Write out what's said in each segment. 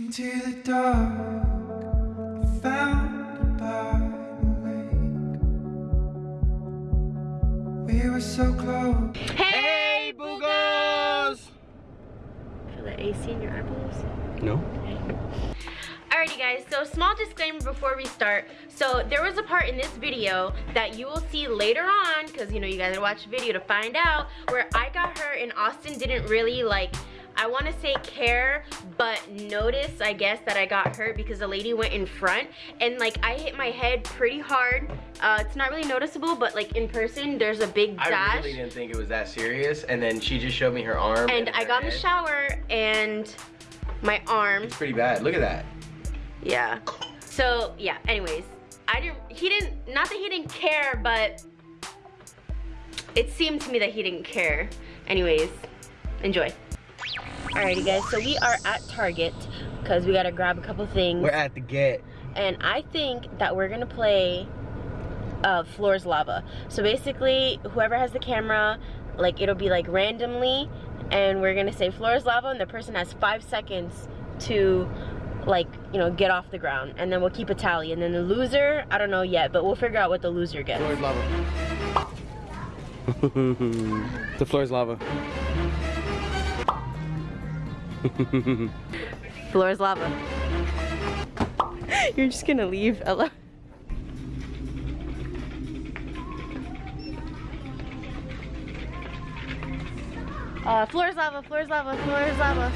Into the dark, I found by the lake. We were so close. Hey, Boogers! Feel the AC in your eyeballs? No. Alrighty guys, so small disclaimer before we start. So there was a part in this video that you will see later on, because you know you guys gotta watch the video to find out, where I got hurt and Austin didn't really like, I wanna say care, but notice, I guess, that I got hurt because the lady went in front and like I hit my head pretty hard. Uh, it's not really noticeable, but like in person, there's a big dash. I really didn't think it was that serious, and then she just showed me her arm. and I her got in the shower and my arm It's pretty bad. Look at that. Yeah. So yeah, anyways. I didn't he didn't not that he didn't care, but it seemed to me that he didn't care. Anyways, enjoy. Alrighty guys, so we are at Target because we gotta grab a couple things. We're at the get. and I think that we're gonna play uh, Floor's Lava. So basically, whoever has the camera, like it'll be like randomly, and we're gonna say Floor's Lava, and the person has five seconds to like, you know, get off the ground. And then we'll keep a tally. And then the loser, I don't know yet, but we'll figure out what the loser gets. Floors lava. the floor is lava. Floor's Lava. You're just gonna leave, Ella. Uh, floor's lava, floor's lava, floor's lava.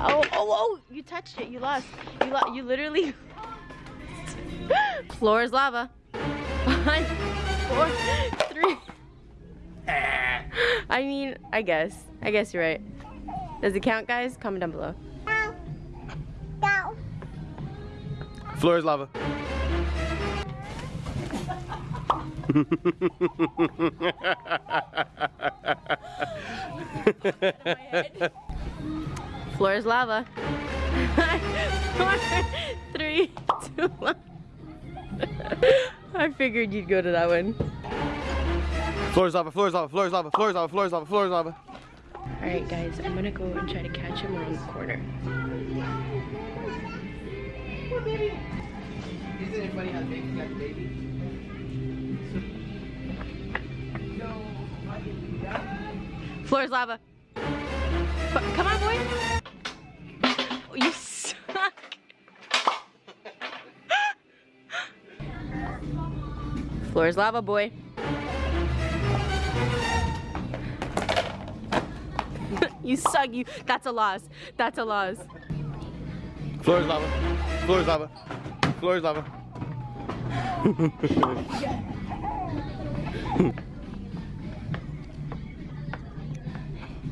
Oh, oh, oh, you touched it, you lost. You you literally. floor's lava. One, four, three. I mean, I guess. I guess you're right. Does it count, guys? Comment down below. Floor is lava. Floor is lava. Four, three, two, one. I figured you'd go to that one. Floor is lava, floor is lava, floor is lava, floor is lava, floor is lava, floor is lava. Alright guys, I'm gonna go and try to catch him around the corner. Babies? Floor is lava. Come on, boy. Oh, you suck. Floor is lava, boy. you suck. You. That's a loss. That's a loss. Floor is lava, floor is lava, floor is lava.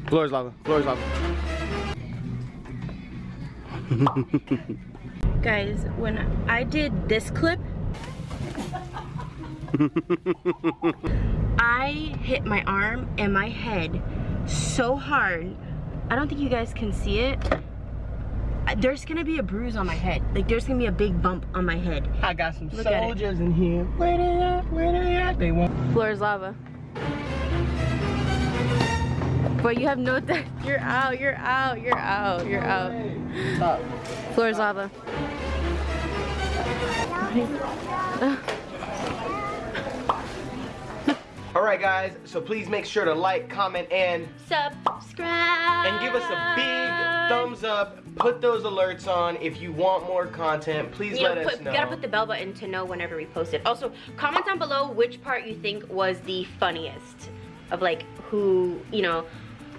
floor is lava, floor is lava. Guys, when I did this clip, I hit my arm and my head so hard. I don't think you guys can see it. There's gonna be a bruise on my head. Like there's gonna be a big bump on my head. I got some Look soldiers in here. Where they at? Where they at? They want. Floor is lava. But you have no that You're out, you're out, you're out, you're out. Stop. Floor is lava. All right, guys. So please make sure to like, comment, and Subscribe. and give us a big thumbs up. Put those alerts on if you want more content. Please You let know, us know. You gotta put the bell button to know whenever we post it. Also, comment down below which part you think was the funniest of like who, you know,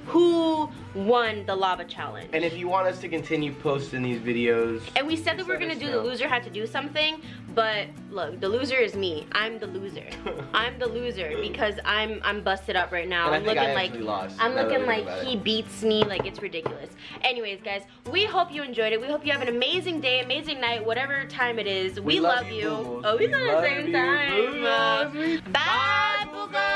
who won the lava challenge. and if you want us to continue posting these videos, And we said that we are gonna do know. the loser had to do something, but look, the loser is me. I'm the loser. I'm the loser because I'm I'm busted up right now. I'm looking like lost, I'm looking like he it. beats me. Like it's ridiculous. Anyways, guys, we hope you enjoyed it. We hope you have an amazing day, amazing night, whatever time it is. We, love love, you. Boogles. Oh, we We the same you, time. Boogles. Bye.